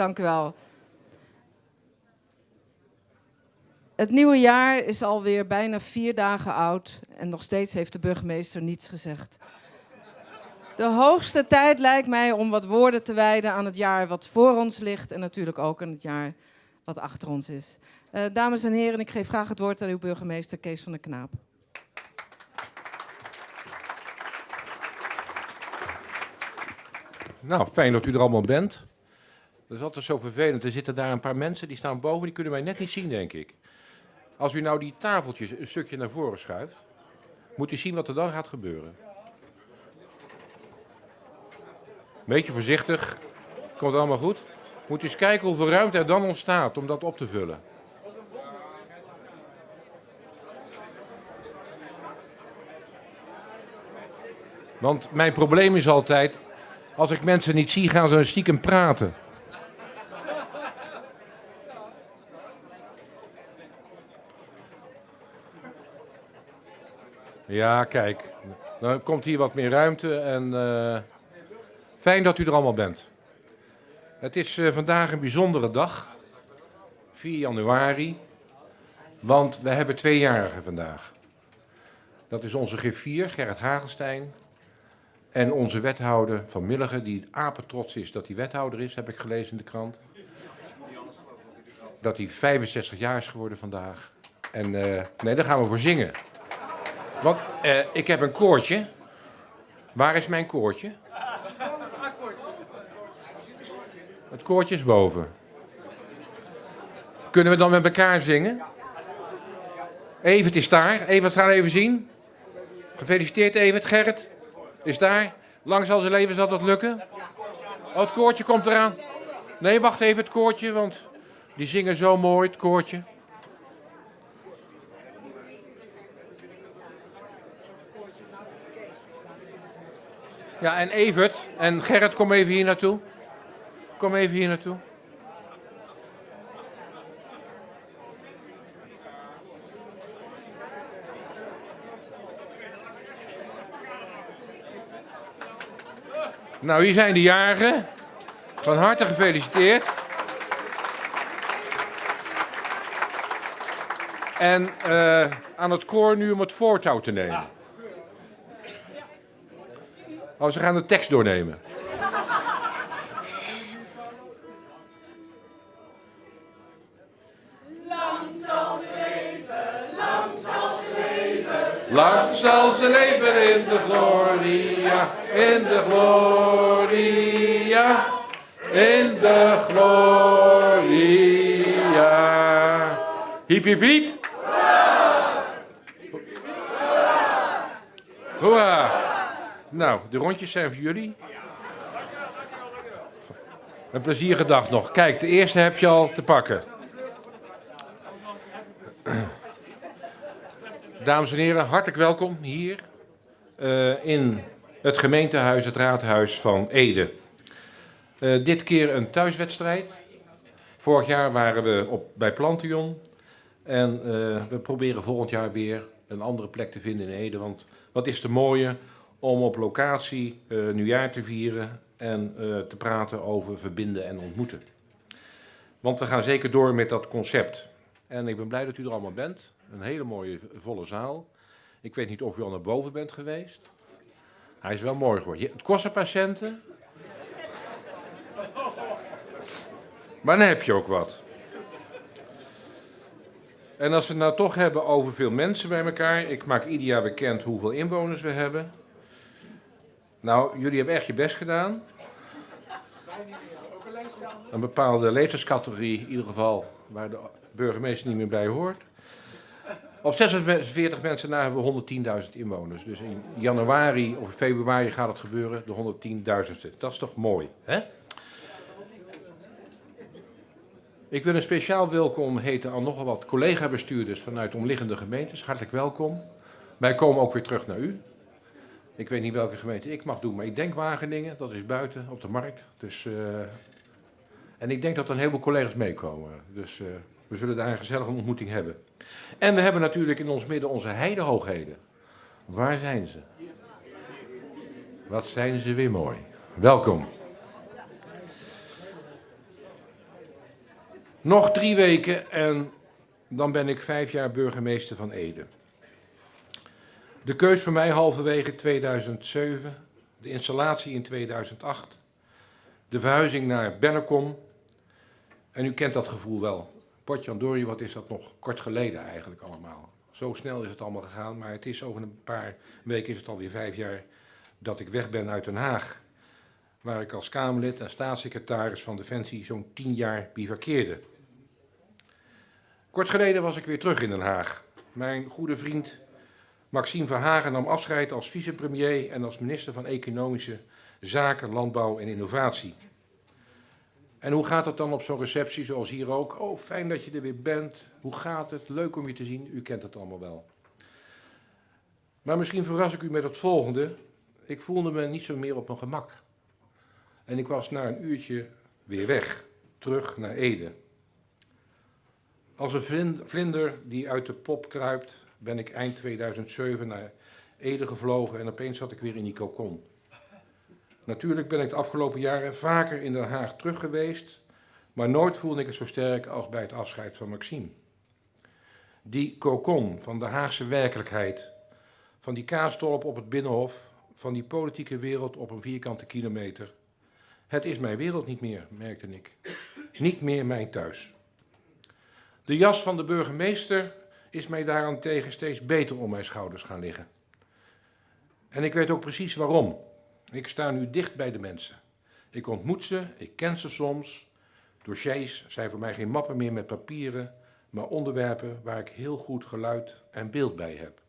Dank u wel. Het nieuwe jaar is alweer bijna vier dagen oud en nog steeds heeft de burgemeester niets gezegd. De hoogste tijd lijkt mij om wat woorden te wijden aan het jaar wat voor ons ligt en natuurlijk ook aan het jaar wat achter ons is. Uh, dames en heren, ik geef graag het woord aan uw burgemeester Kees van der Knaap. Nou, fijn dat u er allemaal bent. Dat is altijd zo vervelend. Er zitten daar een paar mensen, die staan boven, die kunnen mij net niet zien, denk ik. Als u nou die tafeltjes een stukje naar voren schuift, moet u zien wat er dan gaat gebeuren. Beetje voorzichtig, komt allemaal goed. Moet u eens kijken hoeveel ruimte er dan ontstaat om dat op te vullen. Want mijn probleem is altijd, als ik mensen niet zie, gaan ze stiekem praten. Ja, kijk. Dan komt hier wat meer ruimte en uh, fijn dat u er allemaal bent. Het is uh, vandaag een bijzondere dag, 4 januari, want we hebben tweejarigen vandaag. Dat is onze G4, Gerrit Hagelstein, en onze wethouder van Milligen, die apetrots is dat hij wethouder is, heb ik gelezen in de krant. Dat hij 65 jaar is geworden vandaag. En uh, nee, daar gaan we voor zingen. Want uh, ik heb een koortje. Waar is mijn koortje? Het koortje is boven. Kunnen we dan met elkaar zingen? Evert is daar. Evert, gaan even zien. Gefeliciteerd Evert, Gerrit. Is daar. Lang zal zijn leven zal dat lukken. Oh, het koortje komt eraan. Nee, wacht even, het koortje, want die zingen zo mooi, het koortje. Ja, en Evert en Gerrit, kom even hier naartoe. Kom even hier naartoe. Nou, hier zijn de jarigen. Van harte gefeliciteerd. En uh, aan het koor nu om het voortouw te nemen. Oh, ze gaan de tekst doornemen. Lang zal ze leven in de gloria, in de gloria, in de gloria. Hiep, hiep, hiep. Hoera. Nou, de rondjes zijn voor jullie. Een plezierige dag nog. Kijk, de eerste heb je al te pakken. Dames en heren, hartelijk welkom hier uh, in het gemeentehuis, het raadhuis van Ede. Uh, dit keer een thuiswedstrijd. Vorig jaar waren we op, bij Plantion. En uh, we proberen volgend jaar weer een andere plek te vinden in Ede. Want wat is te mooie om op locatie nieuwjaar te vieren en te praten over verbinden en ontmoeten. Want we gaan zeker door met dat concept. En ik ben blij dat u er allemaal bent. Een hele mooie volle zaal. Ik weet niet of u al naar boven bent geweest. Hij is wel mooi geworden. Het kost patiënten. Maar dan heb je ook wat. En als we het nou toch hebben over veel mensen bij elkaar. Ik maak ieder jaar bekend hoeveel inwoners we hebben. Nou, jullie hebben echt je best gedaan. Een bepaalde leeftijdscategorie, in ieder geval, waar de burgemeester niet meer bij hoort. Op 46 mensen na hebben we 110.000 inwoners. Dus in januari of februari gaat het gebeuren, de 110.000ste. Dat is toch mooi, hè? Ik wil een speciaal welkom heten aan nogal wat collega-bestuurders vanuit omliggende gemeentes. Hartelijk welkom. Wij komen ook weer terug naar u. Ik weet niet welke gemeente ik mag doen, maar ik denk Wageningen, dat is buiten op de markt. Dus, uh, en ik denk dat er een heleboel collega's meekomen. Dus uh, we zullen daar een gezellige ontmoeting hebben. En we hebben natuurlijk in ons midden onze heidehoogheden. Waar zijn ze? Wat zijn ze weer mooi. Welkom. Nog drie weken en dan ben ik vijf jaar burgemeester van Ede. De keus voor mij halverwege 2007, de installatie in 2008, de verhuizing naar Bennekom. En u kent dat gevoel wel. Potjandori, wat is dat nog kort geleden eigenlijk allemaal. Zo snel is het allemaal gegaan, maar het is over een paar weken is het alweer vijf jaar dat ik weg ben uit Den Haag. Waar ik als Kamerlid en staatssecretaris van Defensie zo'n tien jaar bivakkeerde. Kort geleden was ik weer terug in Den Haag. Mijn goede vriend Maxime Verhagen nam afscheid als vicepremier en als minister van Economische Zaken, Landbouw en Innovatie. En hoe gaat het dan op zo'n receptie zoals hier ook? Oh, fijn dat je er weer bent. Hoe gaat het? Leuk om je te zien. U kent het allemaal wel. Maar misschien verras ik u met het volgende. Ik voelde me niet zo meer op mijn gemak. En ik was na een uurtje weer weg, terug naar Ede. Als een vlinder die uit de pop kruipt, ben ik eind 2007 naar Ede gevlogen en opeens zat ik weer in die kokon. Natuurlijk ben ik de afgelopen jaren vaker in Den Haag terug geweest, maar nooit voelde ik het zo sterk als bij het afscheid van Maxime. Die kokon van de Haagse werkelijkheid, van die kaastolp op het Binnenhof, van die politieke wereld op een vierkante kilometer. Het is mijn wereld niet meer, merkte ik. Niet meer mijn thuis. De jas van de burgemeester is mij daarentegen steeds beter om mijn schouders gaan liggen. En ik weet ook precies waarom. Ik sta nu dicht bij de mensen. Ik ontmoet ze, ik ken ze soms. Dossiers zijn voor mij geen mappen meer met papieren, maar onderwerpen waar ik heel goed geluid en beeld bij heb.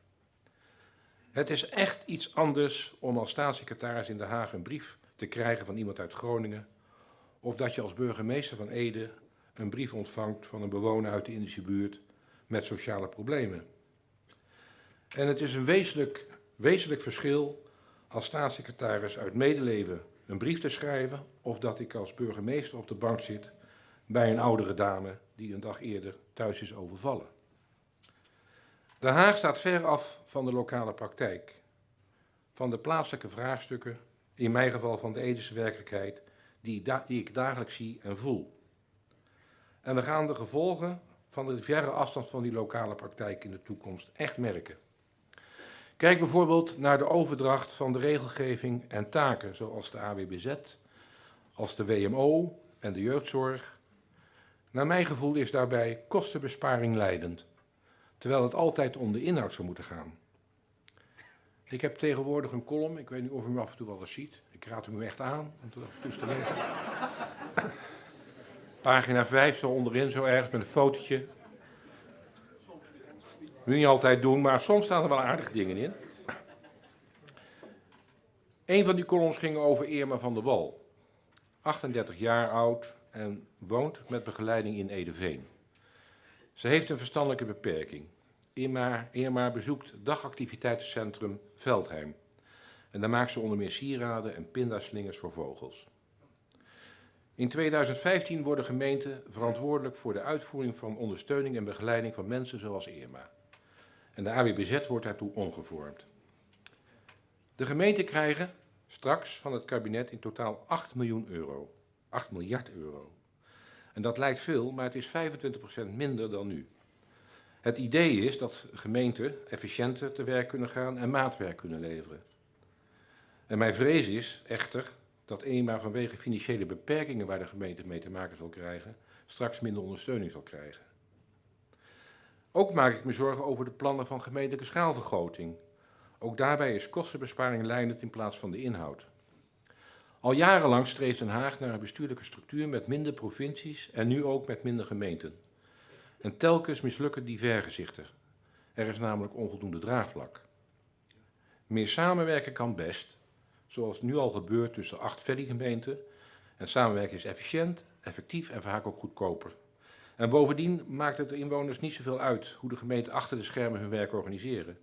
Het is echt iets anders om als staatssecretaris in Den Haag een brief te krijgen van iemand uit Groningen, of dat je als burgemeester van Ede een brief ontvangt van een bewoner uit de Indische buurt met sociale problemen. En het is een wezenlijk, wezenlijk verschil als staatssecretaris uit medeleven een brief te schrijven of dat ik als burgemeester op de bank zit bij een oudere dame die een dag eerder thuis is overvallen. De Haag staat ver af van de lokale praktijk, van de plaatselijke vraagstukken, in mijn geval van de Edische werkelijkheid, die, die ik dagelijks zie en voel. En we gaan de gevolgen van de verre afstand van die lokale praktijk in de toekomst echt merken. Kijk bijvoorbeeld naar de overdracht van de regelgeving en taken, zoals de AWBZ, als de WMO en de jeugdzorg. Naar mijn gevoel is daarbij kostenbesparing leidend, terwijl het altijd om de inhoud zou moeten gaan. Ik heb tegenwoordig een column, ik weet niet of u me af en toe wel eens ziet. Ik raad u echt aan om het af en toe te lezen. Pagina 5, zo onderin, zo ergens met een fotootje. Moet niet altijd doen, maar soms staan er wel aardige dingen in. Een van die columns ging over Irma van der Wal. 38 jaar oud en woont met begeleiding in Edeveen. Ze heeft een verstandelijke beperking. Irma, Irma bezoekt dagactiviteitencentrum Veldheim. En daar maakt ze onder meer sieraden en pindaslingers voor vogels. In 2015 worden gemeenten verantwoordelijk voor de uitvoering van ondersteuning en begeleiding van mensen zoals Irma. En de AWBZ wordt daartoe omgevormd. De gemeenten krijgen straks van het kabinet in totaal 8 miljoen euro. 8 miljard euro. En dat lijkt veel, maar het is 25% minder dan nu. Het idee is dat gemeenten efficiënter te werk kunnen gaan en maatwerk kunnen leveren. En mijn vrees is echter dat eenmaal vanwege financiële beperkingen waar de gemeente mee te maken zal krijgen, straks minder ondersteuning zal krijgen. Ook maak ik me zorgen over de plannen van gemeentelijke schaalvergroting. Ook daarbij is kostenbesparing leidend in plaats van de inhoud. Al jarenlang streeft Den Haag naar een bestuurlijke structuur met minder provincies en nu ook met minder gemeenten. En telkens mislukken die vergezichten. Er is namelijk onvoldoende draagvlak. Meer samenwerken kan best, zoals nu al gebeurt tussen acht gemeenten. En samenwerken is efficiënt, effectief en vaak ook goedkoper. En bovendien maakt het de inwoners niet zoveel uit hoe de gemeenten achter de schermen hun werk organiseren.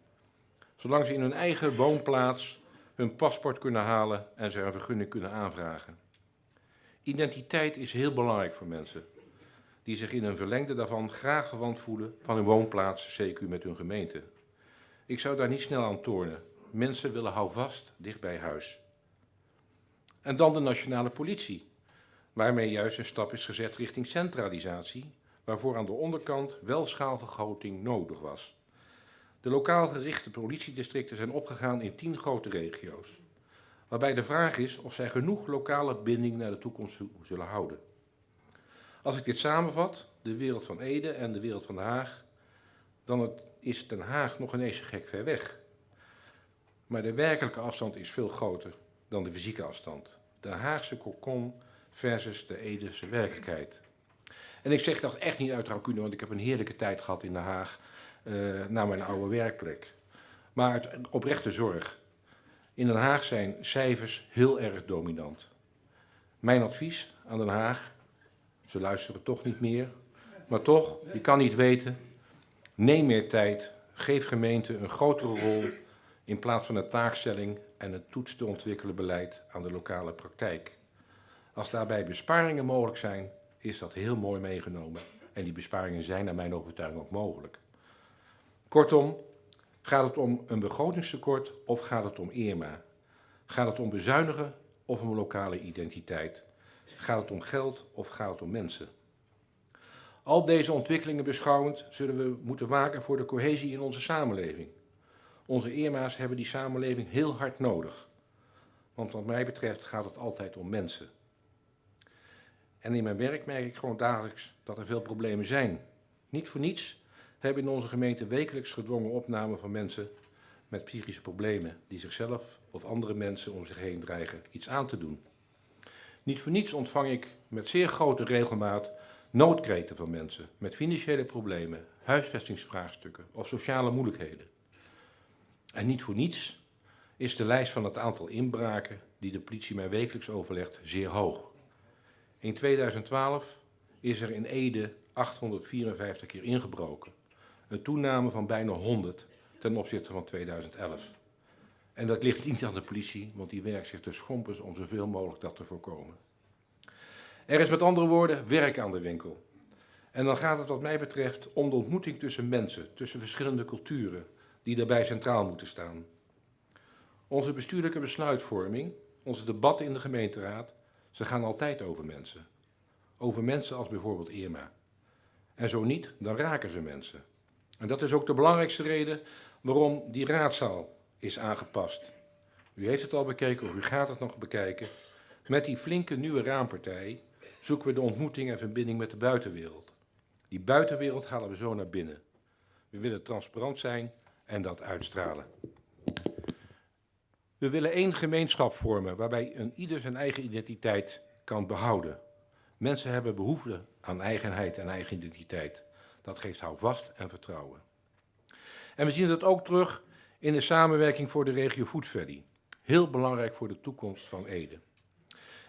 Zolang ze in hun eigen woonplaats hun paspoort kunnen halen en ze een vergunning kunnen aanvragen. Identiteit is heel belangrijk voor mensen die zich in een verlengde daarvan graag verwant voelen van hun woonplaats, CQ met hun gemeente. Ik zou daar niet snel aan tornen. Mensen willen houvast dicht bij huis. En dan de nationale politie. waarmee juist een stap is gezet richting centralisatie, waarvoor aan de onderkant wel schaalvergroting nodig was. De lokaal gerichte politiedistricten zijn opgegaan in tien grote regio's, waarbij de vraag is of zij genoeg lokale binding naar de toekomst zullen houden. Als ik dit samenvat, de wereld van Ede en de wereld van Den Haag, dan is Den Haag nog ineens gek ver weg. Maar de werkelijke afstand is veel groter dan de fysieke afstand. De Haagse kokon versus de Edese werkelijkheid. En ik zeg dat echt niet uit rancune, want ik heb een heerlijke tijd gehad in Den Haag, uh, naar mijn oude werkplek. Maar uit oprechte zorg. In Den Haag zijn cijfers heel erg dominant. Mijn advies aan Den Haag, ze luisteren toch niet meer, maar toch, je kan niet weten, neem meer tijd, geef gemeenten een grotere rol in plaats van een taakstelling en een toets te ontwikkelen beleid aan de lokale praktijk. Als daarbij besparingen mogelijk zijn, is dat heel mooi meegenomen. En die besparingen zijn naar mijn overtuiging ook mogelijk. Kortom, gaat het om een begrotingstekort of gaat het om Irma? Gaat het om bezuinigen of om lokale identiteit? Gaat het om geld of gaat het om mensen? Al deze ontwikkelingen beschouwend zullen we moeten waken voor de cohesie in onze samenleving. Onze Irma's hebben die samenleving heel hard nodig. Want wat mij betreft gaat het altijd om mensen. En in mijn werk merk ik gewoon dagelijks dat er veel problemen zijn. Niet voor niets hebben in onze gemeente wekelijks gedwongen opname van mensen met psychische problemen die zichzelf of andere mensen om zich heen dreigen iets aan te doen. Niet voor niets ontvang ik met zeer grote regelmaat noodkreten van mensen met financiële problemen, huisvestingsvraagstukken of sociale moeilijkheden. En niet voor niets is de lijst van het aantal inbraken die de politie mij wekelijks overlegt zeer hoog. In 2012 is er in Ede 854 keer ingebroken. Een toename van bijna 100 ten opzichte van 2011. En dat ligt niet aan de politie, want die werkt zich te schompers om zoveel mogelijk dat te voorkomen. Er is met andere woorden werk aan de winkel. En dan gaat het wat mij betreft om de ontmoeting tussen mensen, tussen verschillende culturen, die daarbij centraal moeten staan. Onze bestuurlijke besluitvorming, onze debatten in de gemeenteraad, ze gaan altijd over mensen. Over mensen als bijvoorbeeld Irma. En zo niet, dan raken ze mensen. En dat is ook de belangrijkste reden waarom die raadzaal is aangepast. U heeft het al bekeken of u gaat het nog bekijken. Met die flinke nieuwe raampartij zoeken we de ontmoeting en verbinding met de buitenwereld. Die buitenwereld halen we zo naar binnen. We willen transparant zijn en dat uitstralen. We willen één gemeenschap vormen waarbij een ieder zijn eigen identiteit kan behouden. Mensen hebben behoefte aan eigenheid en eigen identiteit. Dat geeft houvast en vertrouwen. En we zien dat ook terug in de samenwerking voor de regio Food Valley. Heel belangrijk voor de toekomst van Ede.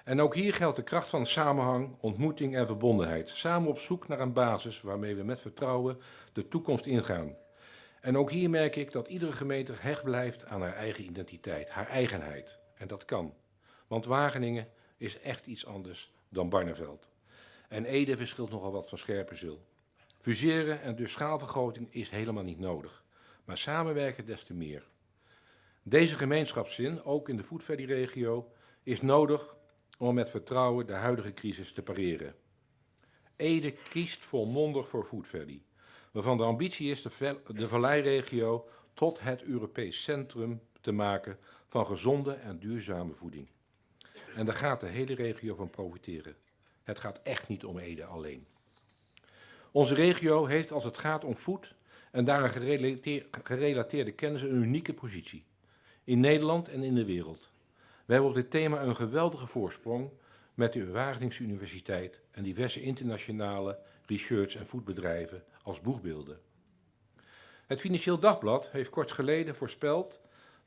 En ook hier geldt de kracht van samenhang, ontmoeting en verbondenheid. Samen op zoek naar een basis waarmee we met vertrouwen de toekomst ingaan. En ook hier merk ik dat iedere gemeente hecht blijft aan haar eigen identiteit, haar eigenheid. En dat kan. Want Wageningen is echt iets anders dan Barneveld. En Ede verschilt nogal wat van Scherpenzeel. Fuseren en dus schaalvergroting is helemaal niet nodig. Maar samenwerken des te meer. Deze gemeenschapszin, ook in de Food regio is nodig om met vertrouwen de huidige crisis te pareren. Ede kiest volmondig voor Food waarvan de ambitie is de, de Valleiregio tot het Europees centrum te maken van gezonde en duurzame voeding. En daar gaat de hele regio van profiteren. Het gaat echt niet om Ede alleen. Onze regio heeft als het gaat om voed en daaraan gerelateerde kennis een unieke positie. In Nederland en in de wereld. We hebben op dit thema een geweldige voorsprong met de Wageningse Universiteit en diverse internationale research- en voedbedrijven als boegbeelden. Het Financieel Dagblad heeft kort geleden voorspeld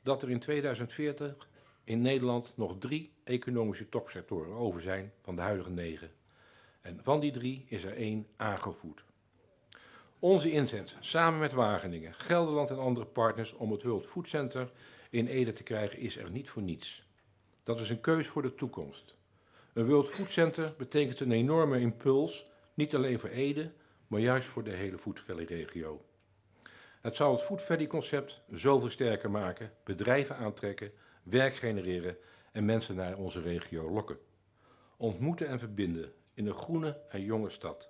dat er in 2040 in Nederland nog drie economische topsectoren over zijn van de huidige negen. En van die drie is er één aangevoed. Onze inzet, samen met Wageningen, Gelderland en andere partners om het World Food Center in Ede te krijgen, is er niet voor niets. Dat is een keus voor de toekomst. Een World Food Center betekent een enorme impuls, niet alleen voor Ede, maar juist voor de hele Food Valley regio. Het zal het Food Valley concept zoveel sterker maken, bedrijven aantrekken, werk genereren en mensen naar onze regio lokken. Ontmoeten en verbinden in een groene en jonge stad.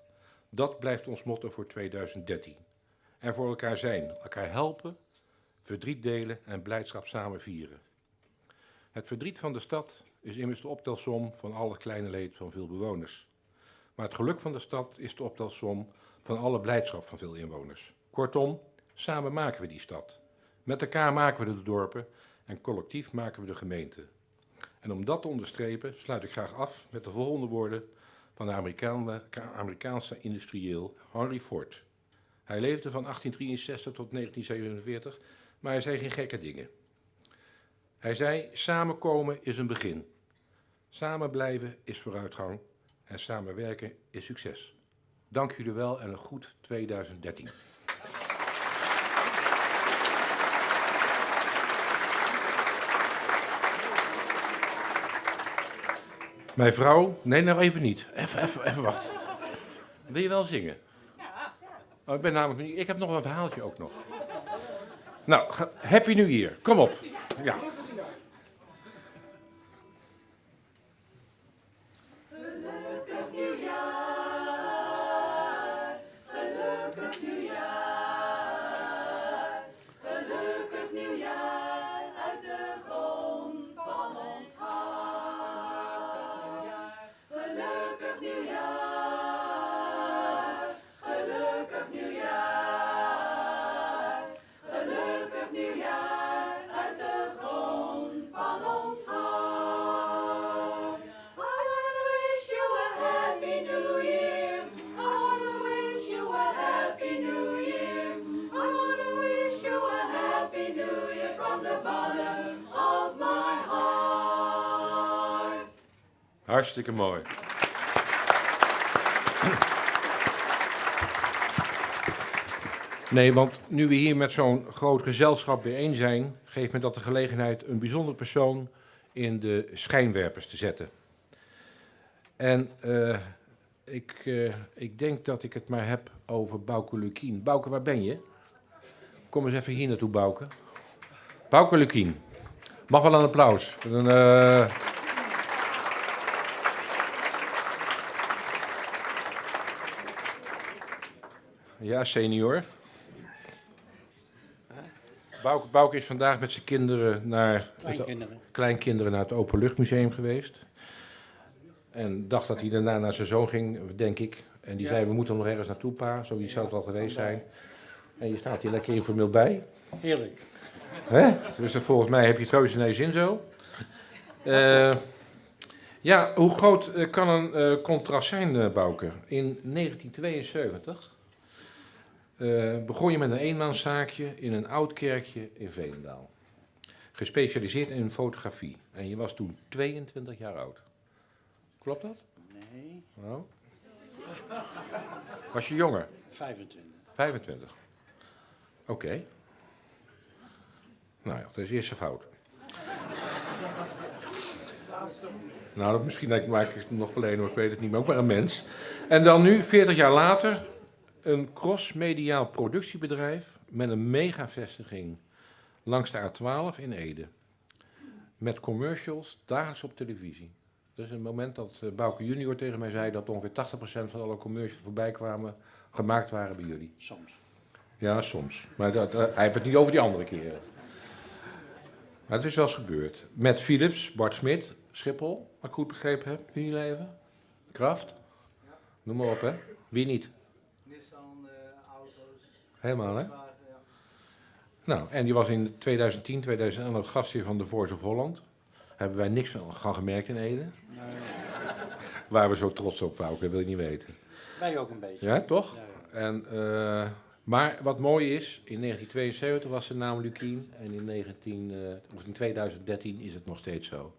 Dat blijft ons motto voor 2013. En voor elkaar zijn, elkaar helpen, verdriet delen en blijdschap samen vieren. Het verdriet van de stad is immers de optelsom van al het kleine leed van veel bewoners. Maar het geluk van de stad is de optelsom van alle blijdschap van veel inwoners. Kortom, samen maken we die stad. Met elkaar maken we de dorpen en collectief maken we de gemeente. En om dat te onderstrepen sluit ik graag af met de volgende woorden van de Amerikaanse industrieel Henry Ford. Hij leefde van 1863 tot 1947, maar hij zei geen gekke dingen. Hij zei, samenkomen is een begin. Samen blijven is vooruitgang en samenwerken is succes. Dank jullie wel en een goed 2013. Mijn vrouw, nee, nog even niet. Even, even, even wachten. Wil je wel zingen? Ja. Oh, ik ben namelijk niet. Ik heb nog een verhaaltje ook nog. Nou, happy New Year. Kom op. Ja. Hartstikke mooi. Nee, want nu we hier met zo'n groot gezelschap bijeen zijn, geeft me dat de gelegenheid een bijzonder persoon in de schijnwerpers te zetten. En uh, ik, uh, ik denk dat ik het maar heb over Bouke Lukien. Bouke, waar ben je? Kom eens even hier naartoe, Bouke. Bouke Lukien. Mag wel een applaus. Een, uh, Ja, senior. Bouke, Bouke is vandaag met zijn kinderen naar kleinkinderen. Het, kleinkinderen naar het Openluchtmuseum geweest. En dacht dat hij daarna naar zijn zoon ging, denk ik. En die zei, we moeten nog ergens naartoe, pa. Zo zou het al geweest zijn. En je staat hier lekker informeel bij. Heerlijk. Hè? Dus volgens mij heb je het reuze je zin zo. Uh, ja, hoe groot eh, kan een uh, contrast zijn, Bouke? In 1972 uh, begon je met een eenmanszaakje in een oud kerkje in Veenendaal. Gespecialiseerd in fotografie. En je was toen 22 jaar oud. Klopt dat? Nee. Oh. Was je jonger? 25. 25. Oké. Okay. Nou ja, dat is de eerste fout. nou, misschien maak ik het nog wel een, ik weet het niet, maar ook maar een mens. En dan nu, 40 jaar later, een crossmediaal productiebedrijf met een megavestiging langs de A12 in Ede. Met commercials dagelijks op televisie. Dus een moment dat uh, Bouke junior tegen mij zei dat ongeveer 80% van alle commercials voorbij kwamen, gemaakt waren bij jullie. Soms. Ja, soms. Maar dat, uh, hij heeft het niet over die andere keren. Maar het is wel eens gebeurd. Met Philips, Bart Smit, Schiphol, wat ik goed begrepen heb, Unilever, Kraft. Noem maar op, hè. Wie niet? Helemaal, hè? Nou, en die was in 2010, 2011 gastheer van de Voice of Holland. Hebben wij niks van gemerkt in Ede. Nee. Waar we zo trots op waren, dat wil je niet weten. Wij ook een beetje. Ja, toch? Ja. En, uh, maar wat mooi is, in 1972 was de naam Lukien en in, 19, uh, of in 2013 is het nog steeds zo.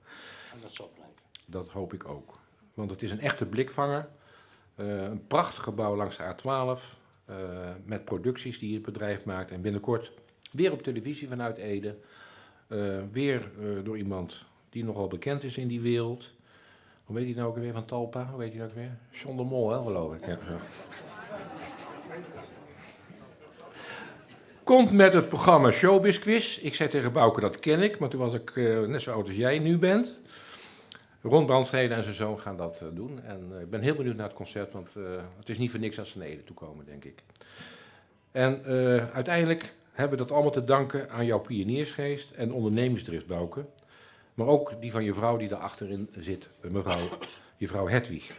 En dat zal blijven. Dat hoop ik ook. Want het is een echte blikvanger. Uh, een prachtig gebouw langs de A12. Uh, met producties die het bedrijf maakt. En binnenkort weer op televisie vanuit Ede. Uh, weer uh, door iemand die nogal bekend is in die wereld. Hoe weet hij nou ook weer van Talpa? Hoe weet hij dat weer? John de Mol, hè, geloof ik. Ja. Komt met het programma Showbiz Quiz. Ik zei tegen Bouke, dat ken ik, maar toen was ik net zo oud als jij nu bent. Ron Brandstede en zijn zoon gaan dat eh, doen. En eh, ik ben heel benieuwd naar het concert, want eh, het is niet voor niks als ze naar Ede toe komen, denk ik. En uiteindelijk hebben we dat allemaal te danken aan jouw pioniersgeest en ondernemingsdrift, Bouke. Maar ook die van je vrouw die daar achterin zit, mevrouw, je vrouw Hedwig.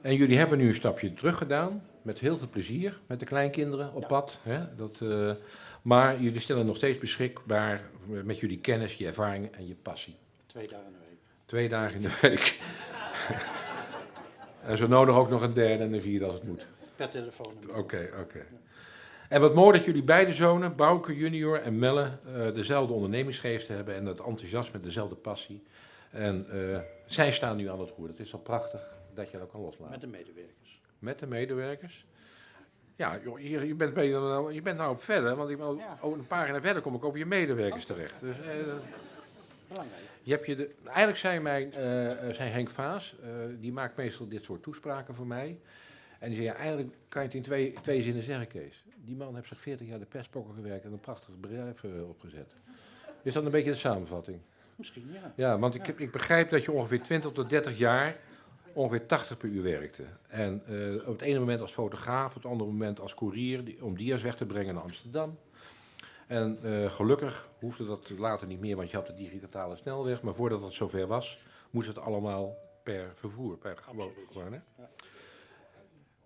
En jullie hebben nu een stapje terug gedaan, met heel veel plezier, met de kleinkinderen op Ja. pad. Hè? Dat, maar jullie stellen nog steeds beschikbaar met jullie kennis, je ervaring en je passie. Twee dagen in de week. Twee dagen in de week. en zo nodig ook nog een derde en een vierde als het moet. Per telefoon. Oké, oké. En wat mooi dat jullie beide zonen, Bouke junior en Melle, eh, dezelfde ondernemingsgeest hebben en dat enthousiasme, dezelfde passie. En eh, zij staan nu aan het roer. Dat is al prachtig dat je dat kan loslaten. Met de medewerkers. Met de medewerkers. Ja, joh, je, je, bent, beter dan- je bent nou op verder, want ik, Ja. over een pagina verder kom ik over je medewerkers terecht. Dus, eh, Belangrijk. je hebt je de, eigenlijk zei, mijn, zei Henk Vaas, eh, die maakt meestal dit soort toespraken voor mij. En die zei, ja, eigenlijk kan je het in twee, twee zinnen zeggen, Kees. Die man heeft zich 40 jaar de pestpokken gewerkt en een prachtig bedrijf opgezet. Is dat een beetje de samenvatting? Misschien, ja. Ja, want ik, ik begrijp dat je ongeveer 20 tot 30 jaar ongeveer 80 per uur werkte. En op het ene moment als fotograaf, op het andere moment als koerier die- om dia's weg te brengen naar Amsterdam. En eh, gelukkig hoefde dat later niet meer, want je had de digitale snelweg. Maar voordat het zover was, moest het allemaal per vervoer, per gewoon. Gewoon, hè? Ja.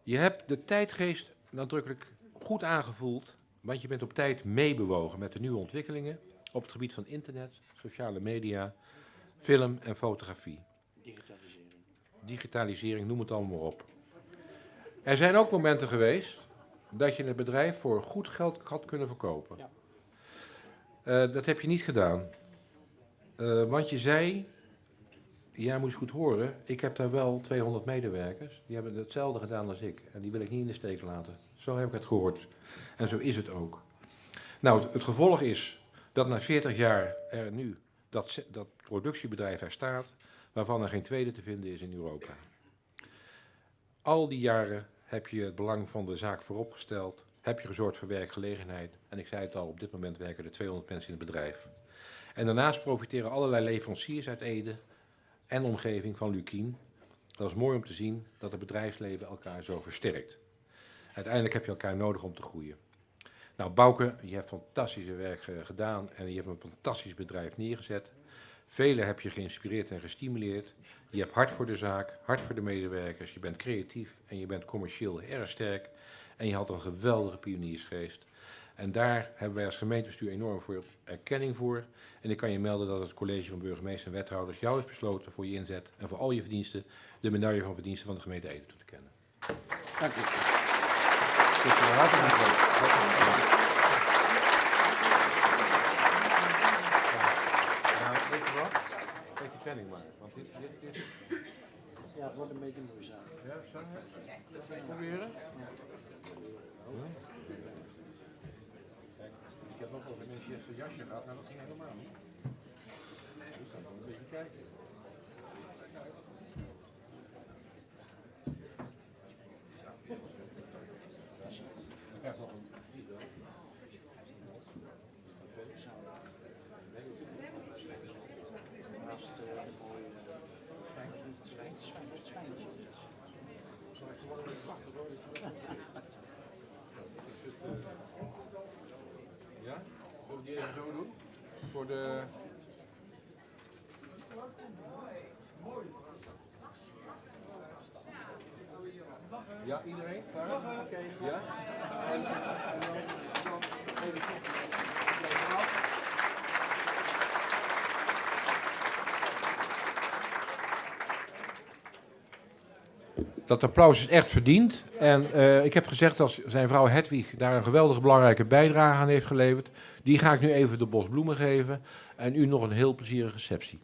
Je hebt de tijdgeest nadrukkelijk goed aangevoeld, want je bent op tijd meebewogen met de nieuwe ontwikkelingen op het gebied van internet, sociale media, film en fotografie. Digitalisering. Digitalisering, noem het allemaal maar op. Er zijn ook momenten geweest dat je het bedrijf voor goed geld had kunnen verkopen. Ja. Eh, dat heb je niet gedaan. Eh, want je zei, moet je goed horen, ik heb daar wel 200 medewerkers. Die hebben hetzelfde gedaan als ik. En die wil ik niet in de steek laten. Zo heb ik het gehoord. En zo is het ook. Nou, het, het gevolg is dat na 40 jaar er nu dat, dat productiebedrijf er staat, waarvan er geen tweede te vinden is in Europa. Al die jaren heb je het belang van de zaak vooropgesteld, heb je gezorgd voor werkgelegenheid. En ik zei het al, op dit moment werken er 200 mensen in het bedrijf. En daarnaast profiteren allerlei leveranciers uit Ede en omgeving van Lukien. Dat is mooi om te zien dat het bedrijfsleven elkaar zo versterkt. Uiteindelijk heb je elkaar nodig om te groeien. Nou, Bouke, je hebt fantastische werk eh, gedaan en je hebt een fantastisch bedrijf neergezet. Velen heb je geïnspireerd en gestimuleerd. Je hebt hart voor de zaak, hart voor de medewerkers. Je bent creatief en je bent commercieel erg sterk. En je had een geweldige pioniersgeest. En daar hebben wij als gemeentebestuur enorm veel erkenning voor. En ik kan je melden dat het college van burgemeester en wethouders jou heeft besloten voor je inzet en voor al je verdiensten de medaille van verdiensten van de gemeente Ede toe te kennen. Dank u. Eh, dank. Dank. Weet je wat? Maar. Want dit, dit, dit, Ja, het wordt een beetje moeizaam. ja, zo? Proberen? Ik heb nog over een Manchester jasje gehad, maar dat ging helemaal niet. Dus dan moet een beetje kijken. Ik heb nog een Naast eh, de mooie zwijn, zwijn, zwijn, zwijntje. Ja? Zullen we die even zo doen? Voor de... Ja, iedereen? Klaar? Oké. Ja? En, en dan, Dat applaus is echt verdiend. En eh, ik heb gezegd dat zijn vrouw Hedwig daar een geweldige belangrijke bijdrage aan heeft geleverd. Die ga ik nu even de bos bloemen geven. En u nog een heel plezierige receptie.